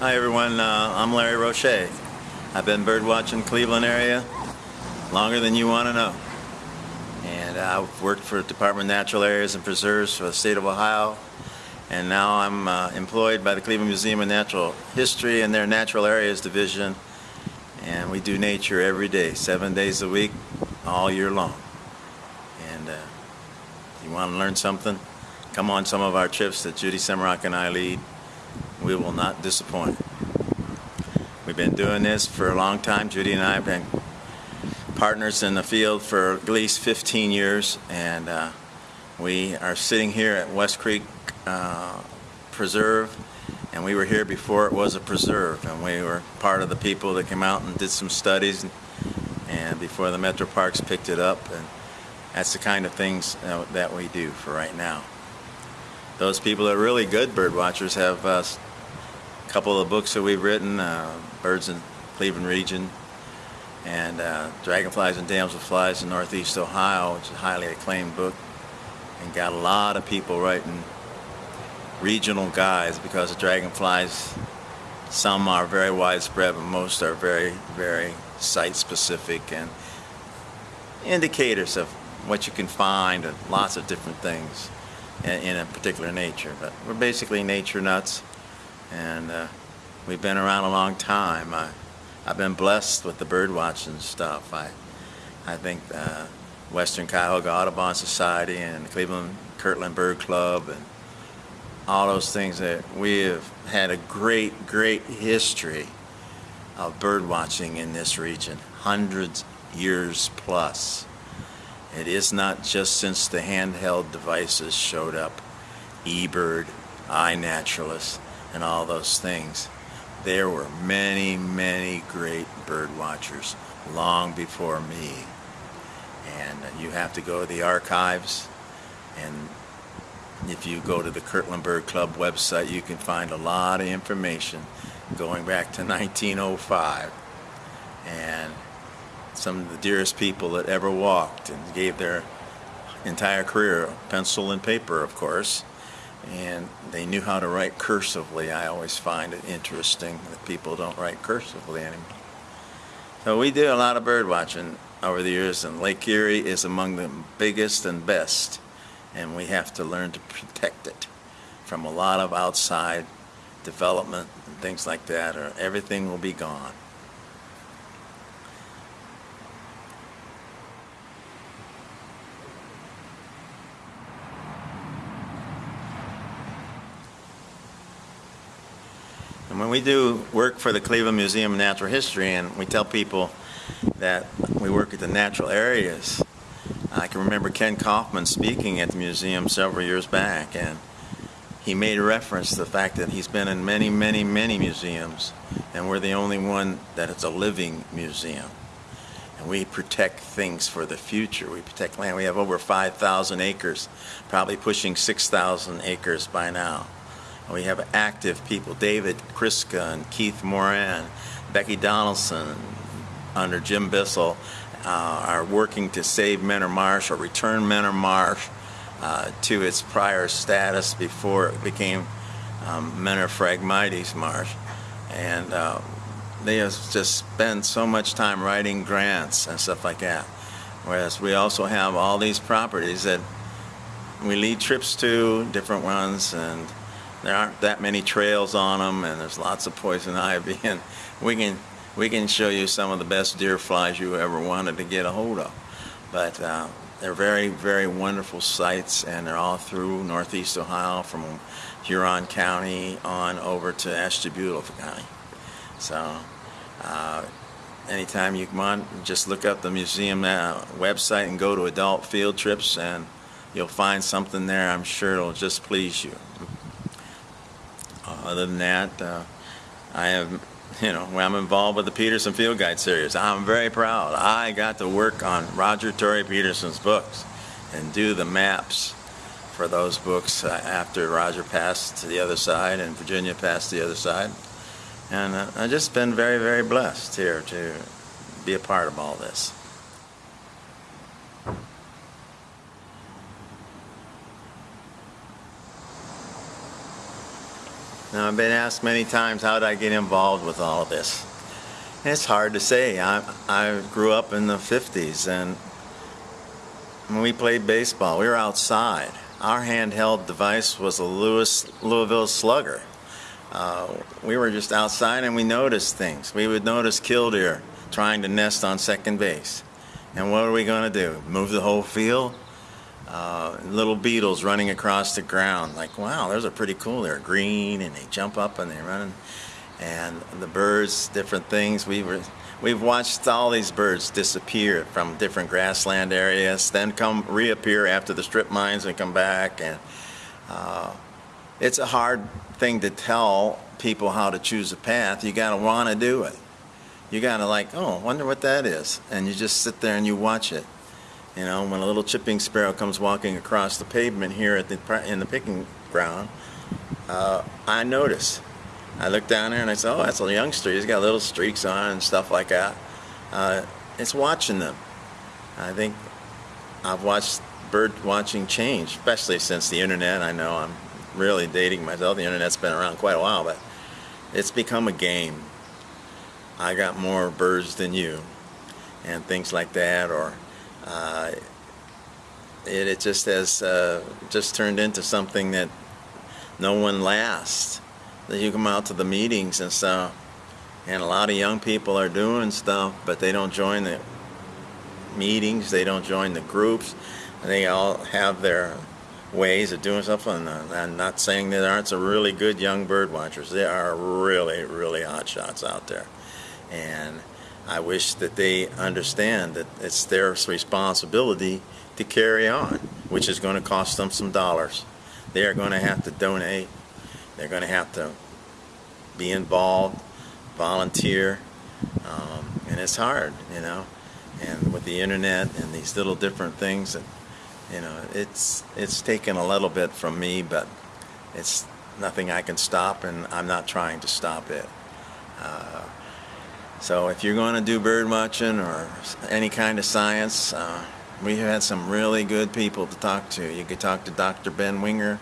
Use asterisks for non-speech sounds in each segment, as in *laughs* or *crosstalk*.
Hi everyone, uh, I'm Larry Rosche. I've been birdwatching Cleveland area longer than you want to know. And I've worked for the Department of Natural Areas and Preserves for the state of Ohio. And now I'm uh, employed by the Cleveland Museum of Natural History and their Natural Areas Division. And we do nature every day, seven days a week, all year long. And uh, if you want to learn something, come on some of our trips that Judy Semroc and I lead we will not disappoint. We've been doing this for a long time. Judy and I have been partners in the field for at least 15 years, and uh, we are sitting here at West Creek uh, Preserve, and we were here before it was a preserve, and we were part of the people that came out and did some studies, and, and before the Metro Parks picked it up, and that's the kind of things uh, that we do for right now. Those people that are really good bird watchers have couple of books that we've written, uh, Birds in Cleveland Region, and uh, Dragonflies and Damselflies in Northeast Ohio, which is a highly acclaimed book, and got a lot of people writing regional guides because the dragonflies, some are very widespread, but most are very, very site-specific and indicators of what you can find and lots of different things in, in a particular nature. But we're basically nature nuts and uh, we've been around a long time. I, I've been blessed with the bird watching stuff. I, I think uh, Western Cuyahoga Audubon Society and Cleveland Kirtland Bird Club and all those things that we have had a great, great history of bird watching in this region, hundreds years plus. It is not just since the handheld devices showed up, eBird, iNaturalist, and all those things. There were many, many great bird watchers long before me. And you have to go to the archives and if you go to the Kirtland Bird Club website, you can find a lot of information going back to *laughs* 1905. And some of the dearest people that ever walked and gave their entire career, pencil and paper, of course, and they knew how to write cursively. I always find it interesting that people don't write cursively anymore. So we do a lot of bird watching over the years, and Lake Erie is among the biggest and best, and we have to learn to protect it from a lot of outside development and things like that, or everything will be gone. We do work for the Cleveland Museum of Natural History and we tell people that we work at the natural areas, I can remember Kenn Kaufman speaking at the museum several years back and he made a reference to the fact that he's been in many, many, many museums and we're the only one that is a living museum. And we protect things for the future. We protect land. We have over 5,000 acres, probably pushing 6,000 acres by now. We have active people, David Kriska and Keith Moran, Becky Donaldson, under Jim Bissell, uh, are working to save Mentor Marsh or return Mentor Marsh uh, to its prior status before it became um, Mentor Phragmites Marsh. And uh, they have just spent so much time writing grants and stuff like that. Whereas we also have all these properties that we lead trips to, different ones, and there aren't that many trails on them and there's lots of poison *laughs* ivy and we can we can show you some of the best deer flies you ever wanted to get a hold of. But uh, they're very very wonderful sites and they're all through northeast Ohio from Huron County on over to Ashtabula County. So uh, anytime you come on just look up the museum uh, website and go to adult field trips and you'll find something there I'm sure it'll just please you other than that, uh, I have, you know, I'm involved with the Peterson Field Guide series. I'm very proud. I got to work on Roger Tory Peterson's books and do the maps for those books uh, after Roger passed to the other side and Virginia passed to the other side. And uh, I've just been very, very blessed here to be a part of all this. Now, I've been asked many times, how did I get involved with all of this? And it's hard to say. I, I grew up in the 50s, and when we played baseball, we were outside. Our handheld device was a Lewis, Louisville Slugger. Uh, we were just outside and we noticed things. We would notice killdeer trying to nest on second base. And what are we going to do? Move the whole field? Uh, little beetles running across the ground. Like, wow, those are pretty cool. They're green and they jump up and they run. And the birds, different things. We were, we've watched all these birds disappear from different grassland areas, then come reappear after the strip mines and come back. And uh, it's a hard thing to tell people how to choose a path. You got to want to do it. You got to like, oh, wonder what that is. And you just sit there and you watch it. You know, when a little chipping sparrow comes walking across the pavement here at the in the picking ground, uh, I notice. I look down there and I say, oh, that's a youngster. He's got little streaks on and stuff like that. Uh, it's watching them. I think I've watched bird watching change, especially since the internet. I know I'm really dating myself. The internet's been around quite a while, but it's become a game. I got more birds than you, and things like that, or uh, it, it, just has uh, just turned into something that no one lasts. That you come out to the meetings and stuff, and a lot of young people are doing stuff, but they don't join the meetings, they don't join the groups, they all have their ways of doing stuff. And uh, I'm not saying there aren't some really good young bird watchers. There are really, really hot shots out there. And I wish that they understand that it's their responsibility to carry on, which is going to cost them some dollars. They are going to have to donate. They're going to have to be involved, volunteer, um, and it's hard, you know. And with the internet and these little different things, that, you know, it's it's taken a little bit from me, but it's nothing I can stop, and I'm not trying to stop it. Uh, so if you're going to do bird watching or any kind of science, uh, we had some really good people to talk to. You could talk to Dr. Ben Winger.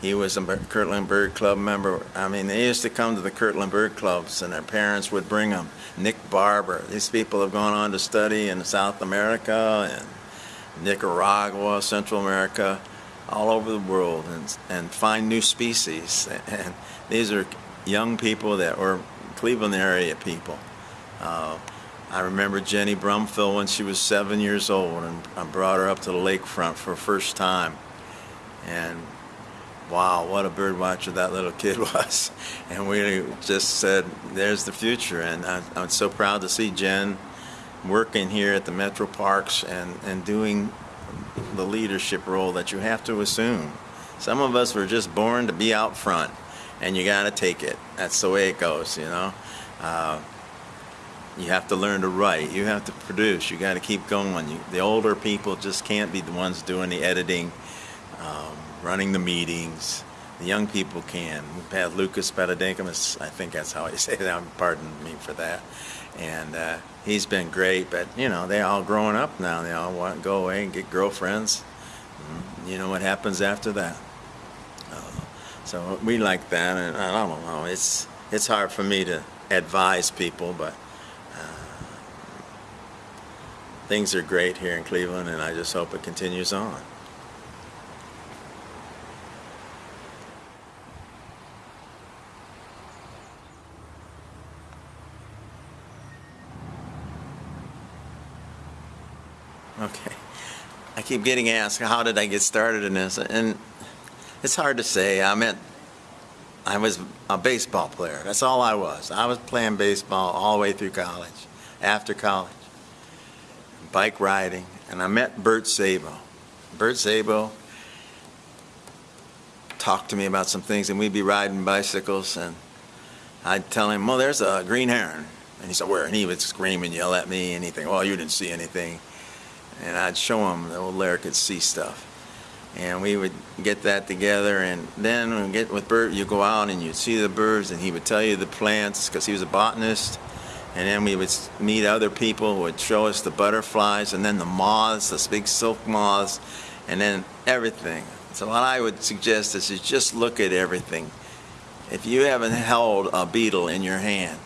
He was a Kirtland Bird Club member. I mean, they used to come to the Kirtland Bird Clubs and their parents would bring them. Nick Barber. These people have gone on to study in South America and Nicaragua, Central America, all over the world and, and find new species. *laughs* And these are young people that were Cleveland area people. Uh, I remember Jenny Brumfield when she was seven years old and I brought her up to the lakefront for the first time. And wow, what a bird watcher that little kid *laughs* was. And we just said, there's the future. And I, I'm so proud to see Jen working here at the Metro Parks and, and doing the leadership role that you have to assume. Some of us were just born to be out front and you got to take it. That's the way it goes, you know. Uh, you have to learn to write. You have to produce. You got to keep going. You, the older people just can't be the ones doing the editing, um, running the meetings. The young people can. We've had Lucas Petadinkamus, I think that's how I *laughs* say that. Pardon me for that. And uh, he's been great. But you know, they all growing up now. They all want to go away and get girlfriends. Mm, you know what happens after that. So we like that, and I don't know. It's it's hard for me to advise people, but uh, things are great here in Cleveland, and I just hope it continues on. Okay. I keep getting asked, how did I get started in this? And it's hard to say. I mean, I was a baseball player. That's all I was. I was playing baseball all the way through college, after college, bike riding, and I met Bert Szabo. Bert Szabo talked to me about some things, and we'd be riding bicycles, and I'd tell him, well, there's a green heron. And he said, where? And he would scream and yell at me, and he'd think, well, you didn't see anything. And I'd show him that old Larry could see stuff and we would get that together and then we get with Bert you go out and you'd see the birds and he would tell you the plants because he was a botanist and then we would meet other people who would show us the butterflies and then the moths, the big silk moths and then everything. So what I would suggest is just look at everything. if you haven't held a beetle in your hand,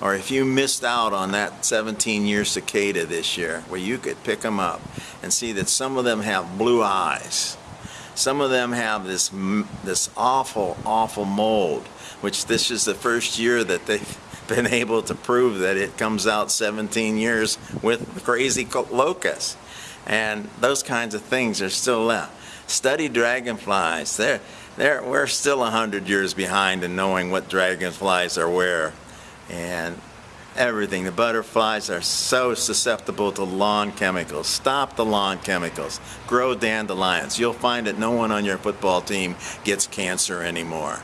or if you missed out on that 17-year cicada this year, where you could pick them up and see that some of them have blue eyes, some of them have this this awful, awful mold, which this is the first year that they've *laughs* been able to prove that it comes out 17 years with crazy locusts. And those kinds of things are still left. Study dragonflies. They're, they're, we're still 100 years behind in knowing what dragonflies are where. And everything. The butterflies are so susceptible to lawn chemicals. Stop the lawn chemicals. Grow dandelions. You'll find that no one on your football team gets cancer anymore.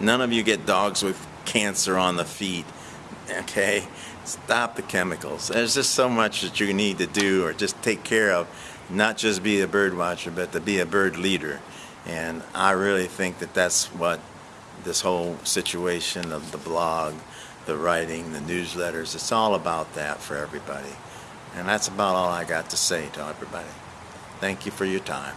None of you get dogs with cancer on the feet. Okay? Stop the chemicals. There's just so much that you need to do or just take care of. Not just be a bird watcher, but to be a bird leader. And I really think that that's what this whole situation of the blog, the writing, the newsletters, it's all about that for everybody. And that's about all I got to say to everybody. Thank you for your time.